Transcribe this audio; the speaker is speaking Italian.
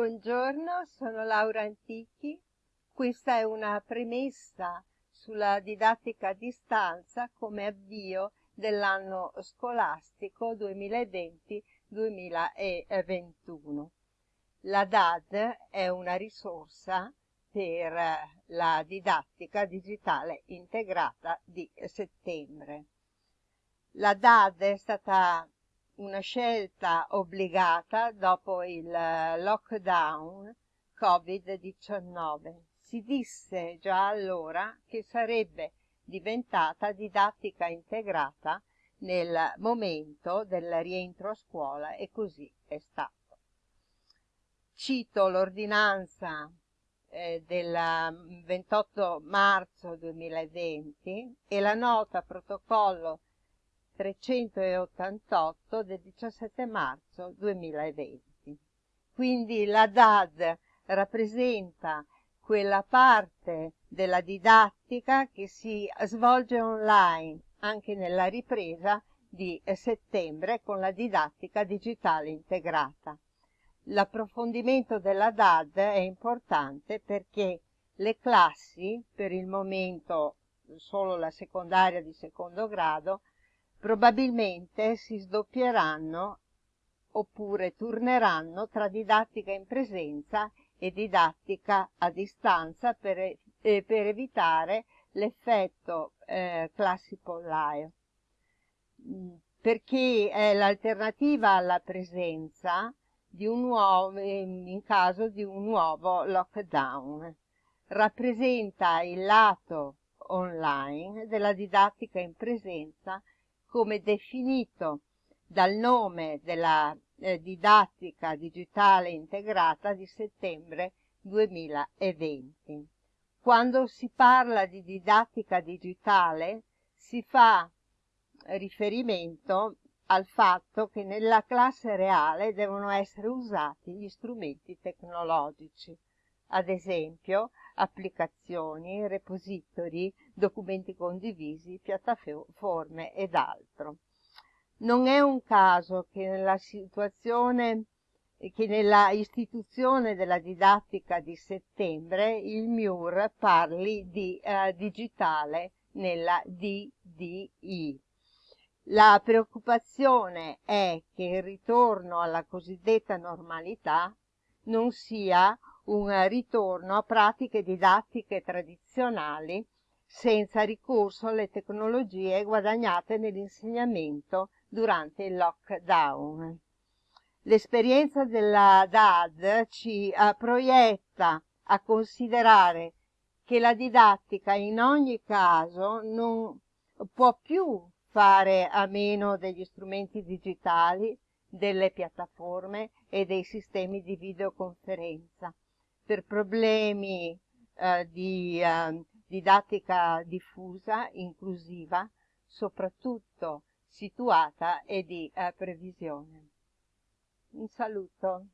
Buongiorno, sono Laura Antichi. Questa è una premessa sulla didattica a distanza come avvio dell'anno scolastico 2020-2021. La DAD è una risorsa per la didattica digitale integrata di settembre. La DAD è stata una scelta obbligata dopo il eh, lockdown Covid-19. Si disse già allora che sarebbe diventata didattica integrata nel momento del rientro a scuola e così è stato. Cito l'ordinanza eh, del 28 marzo 2020 e la nota protocollo 388 del 17 marzo 2020. Quindi la DAD rappresenta quella parte della didattica che si svolge online anche nella ripresa di settembre con la didattica digitale integrata. L'approfondimento della DAD è importante perché le classi, per il momento solo la secondaria di secondo grado, probabilmente si sdoppieranno oppure turneranno tra didattica in presenza e didattica a distanza per, eh, per evitare l'effetto eh, classi pollaio mm, perché è l'alternativa alla presenza nuovo, in caso di un nuovo lockdown. Rappresenta il lato online della didattica in presenza come definito dal nome della eh, didattica digitale integrata di settembre 2020. Quando si parla di didattica digitale si fa riferimento al fatto che nella classe reale devono essere usati gli strumenti tecnologici, ad esempio applicazioni, repository, documenti condivisi, piattaforme ed altro. Non è un caso che nella situazione che nella istituzione della didattica di settembre il MIUR parli di eh, digitale nella DDI. La preoccupazione è che il ritorno alla cosiddetta normalità non sia un ritorno a pratiche didattiche tradizionali senza ricorso alle tecnologie guadagnate nell'insegnamento durante il lockdown. L'esperienza della DAD ci uh, proietta a considerare che la didattica in ogni caso non può più fare a meno degli strumenti digitali, delle piattaforme e dei sistemi di videoconferenza per problemi eh, di eh, didattica diffusa, inclusiva, soprattutto situata e di eh, previsione. Un saluto.